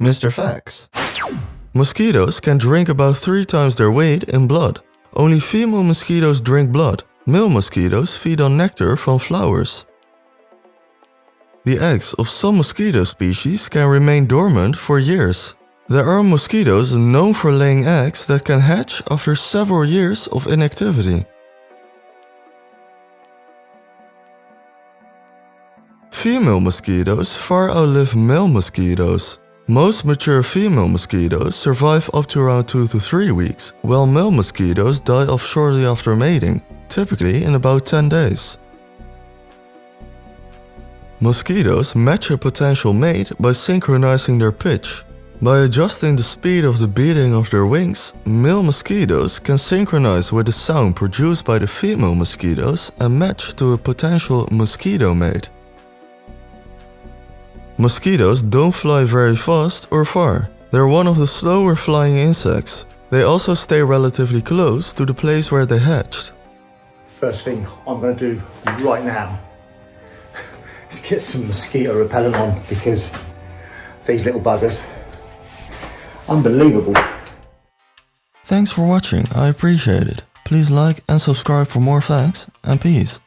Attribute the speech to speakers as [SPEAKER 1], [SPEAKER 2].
[SPEAKER 1] Mr. Facts. Mosquitoes can drink about 3 times their weight in blood. Only female mosquitoes drink blood. Male mosquitoes feed on nectar from flowers. The eggs of some mosquito species can remain dormant for years. There are mosquitoes known for laying eggs that can hatch after several years of inactivity. Female mosquitoes far outlive male mosquitoes. Most mature female mosquitoes survive up to around 2 to 3 weeks, while male mosquitoes die off shortly after mating, typically in about 10 days. Mosquitoes match a potential mate by synchronizing their pitch. By adjusting the speed of the beating of their wings, male mosquitoes can synchronize with the sound produced by the female mosquitoes and match to a potential mosquito mate. Mosquitoes don't fly very fast or far. They're one of the slower flying insects. They also stay relatively close to the place where they hatched.
[SPEAKER 2] First thing I'm going to do right now is get some mosquito repellent on because these little buggers, unbelievable.
[SPEAKER 1] Thanks for watching, I appreciate it. Please like and subscribe for more facts, and peace.